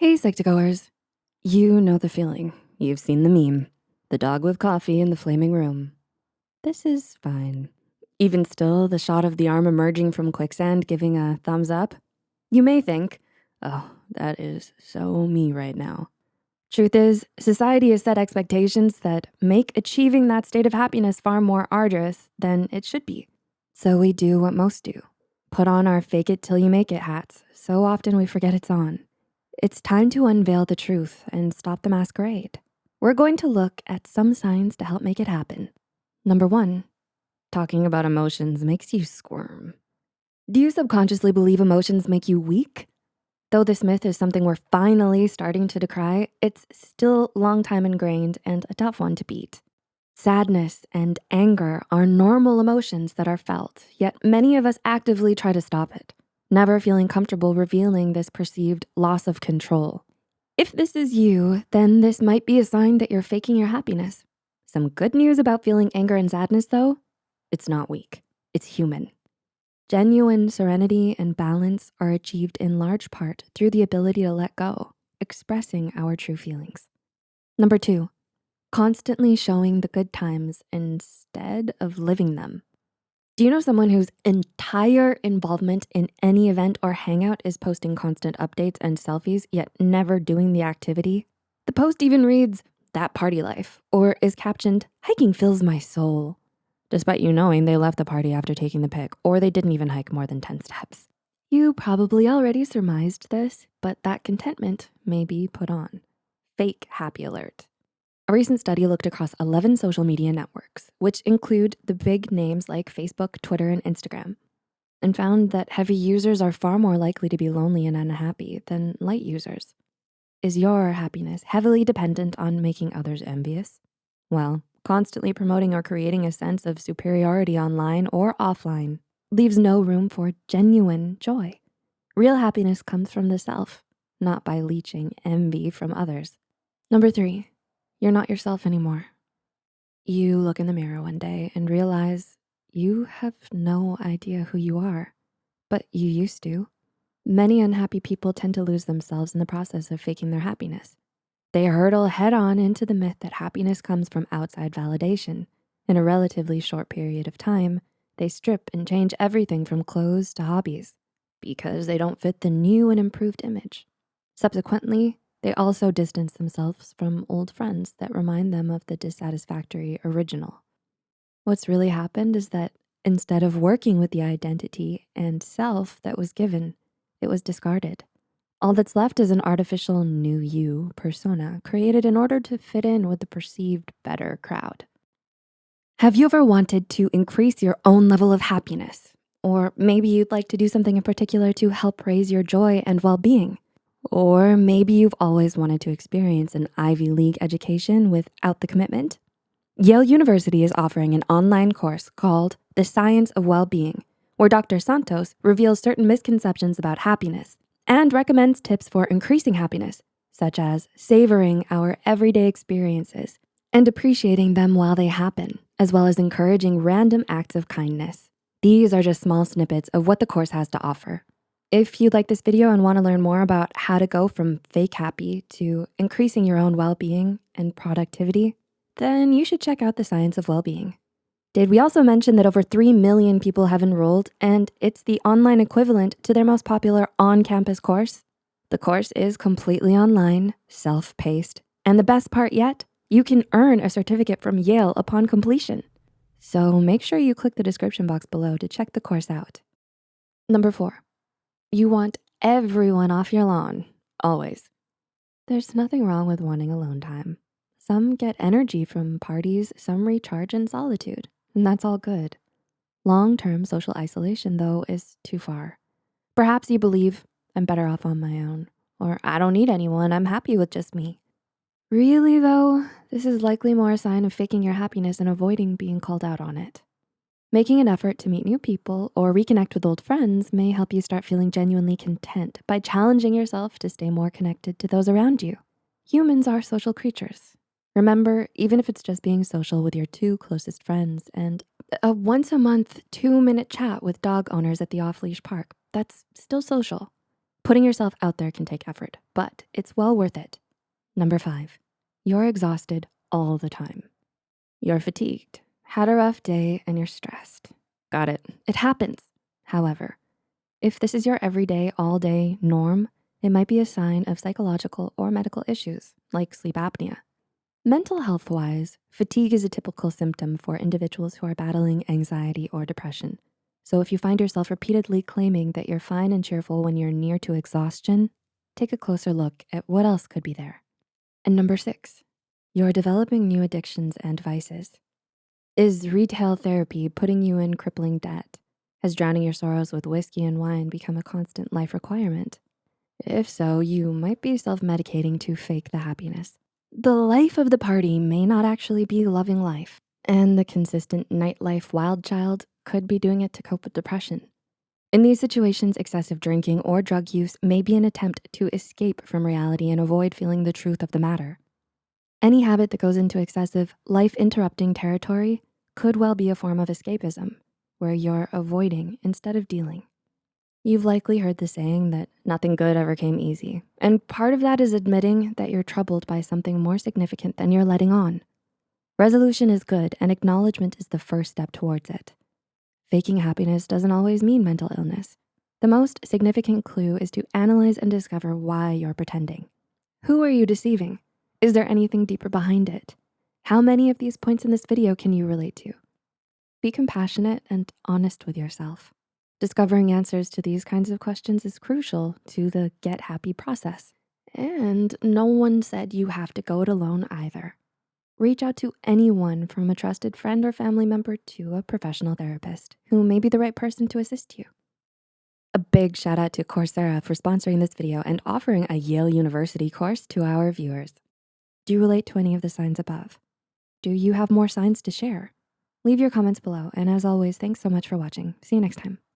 Hey, Psych2Goers. You know the feeling. You've seen the meme. The dog with coffee in the flaming room. This is fine. Even still, the shot of the arm emerging from quicksand giving a thumbs up. You may think, oh, that is so me right now. Truth is, society has set expectations that make achieving that state of happiness far more arduous than it should be. So we do what most do. Put on our fake it till you make it hats. So often we forget it's on. It's time to unveil the truth and stop the masquerade. We're going to look at some signs to help make it happen. Number one, talking about emotions makes you squirm. Do you subconsciously believe emotions make you weak? Though this myth is something we're finally starting to decry, it's still long time ingrained and a tough one to beat. Sadness and anger are normal emotions that are felt, yet many of us actively try to stop it never feeling comfortable revealing this perceived loss of control. If this is you, then this might be a sign that you're faking your happiness. Some good news about feeling anger and sadness though, it's not weak, it's human. Genuine serenity and balance are achieved in large part through the ability to let go, expressing our true feelings. Number two, constantly showing the good times instead of living them. Do you know someone whose entire involvement in any event or hangout is posting constant updates and selfies, yet never doing the activity? The post even reads, that party life, or is captioned, hiking fills my soul, despite you knowing they left the party after taking the pic, or they didn't even hike more than 10 steps. You probably already surmised this, but that contentment may be put on. Fake happy alert. A recent study looked across 11 social media networks, which include the big names like Facebook, Twitter, and Instagram, and found that heavy users are far more likely to be lonely and unhappy than light users. Is your happiness heavily dependent on making others envious? Well, constantly promoting or creating a sense of superiority online or offline leaves no room for genuine joy. Real happiness comes from the self, not by leeching envy from others. Number three, you're not yourself anymore. You look in the mirror one day and realize you have no idea who you are, but you used to. Many unhappy people tend to lose themselves in the process of faking their happiness. They hurtle head on into the myth that happiness comes from outside validation. In a relatively short period of time, they strip and change everything from clothes to hobbies because they don't fit the new and improved image. Subsequently, they also distance themselves from old friends that remind them of the dissatisfactory original. What's really happened is that instead of working with the identity and self that was given, it was discarded. All that's left is an artificial new you persona created in order to fit in with the perceived better crowd. Have you ever wanted to increase your own level of happiness? Or maybe you'd like to do something in particular to help raise your joy and well-being. Or maybe you've always wanted to experience an Ivy League education without the commitment. Yale University is offering an online course called The Science of Well-Being, where Dr. Santos reveals certain misconceptions about happiness and recommends tips for increasing happiness, such as savoring our everyday experiences and appreciating them while they happen, as well as encouraging random acts of kindness. These are just small snippets of what the course has to offer. If you like this video and wanna learn more about how to go from fake happy to increasing your own well-being and productivity, then you should check out the Science of Well-Being. Did we also mention that over 3 million people have enrolled and it's the online equivalent to their most popular on-campus course? The course is completely online, self-paced, and the best part yet, you can earn a certificate from Yale upon completion. So make sure you click the description box below to check the course out. Number four, you want everyone off your lawn, always. There's nothing wrong with wanting alone time. Some get energy from parties, some recharge in solitude, and that's all good. Long-term social isolation though is too far. Perhaps you believe I'm better off on my own, or I don't need anyone, I'm happy with just me. Really though, this is likely more a sign of faking your happiness and avoiding being called out on it. Making an effort to meet new people or reconnect with old friends may help you start feeling genuinely content by challenging yourself to stay more connected to those around you. Humans are social creatures. Remember, even if it's just being social with your two closest friends and a once a month, two minute chat with dog owners at the off-leash park, that's still social. Putting yourself out there can take effort, but it's well worth it. Number five, you're exhausted all the time. You're fatigued, had a rough day, and you're stressed. Got it, it happens. However, if this is your everyday, all day norm, it might be a sign of psychological or medical issues like sleep apnea. Mental health wise, fatigue is a typical symptom for individuals who are battling anxiety or depression. So if you find yourself repeatedly claiming that you're fine and cheerful when you're near to exhaustion, take a closer look at what else could be there. And number six, you're developing new addictions and vices. Is retail therapy putting you in crippling debt? Has drowning your sorrows with whiskey and wine become a constant life requirement? If so, you might be self-medicating to fake the happiness. The life of the party may not actually be loving life, and the consistent nightlife wild child could be doing it to cope with depression. In these situations, excessive drinking or drug use may be an attempt to escape from reality and avoid feeling the truth of the matter. Any habit that goes into excessive, life-interrupting territory could well be a form of escapism, where you're avoiding instead of dealing. You've likely heard the saying that nothing good ever came easy. And part of that is admitting that you're troubled by something more significant than you're letting on. Resolution is good and acknowledgement is the first step towards it. Faking happiness doesn't always mean mental illness. The most significant clue is to analyze and discover why you're pretending. Who are you deceiving? Is there anything deeper behind it? How many of these points in this video can you relate to? Be compassionate and honest with yourself. Discovering answers to these kinds of questions is crucial to the get happy process. And no one said you have to go it alone either. Reach out to anyone from a trusted friend or family member to a professional therapist who may be the right person to assist you. A big shout out to Coursera for sponsoring this video and offering a Yale University course to our viewers. Do you relate to any of the signs above? Do you have more signs to share? Leave your comments below. And as always, thanks so much for watching. See you next time.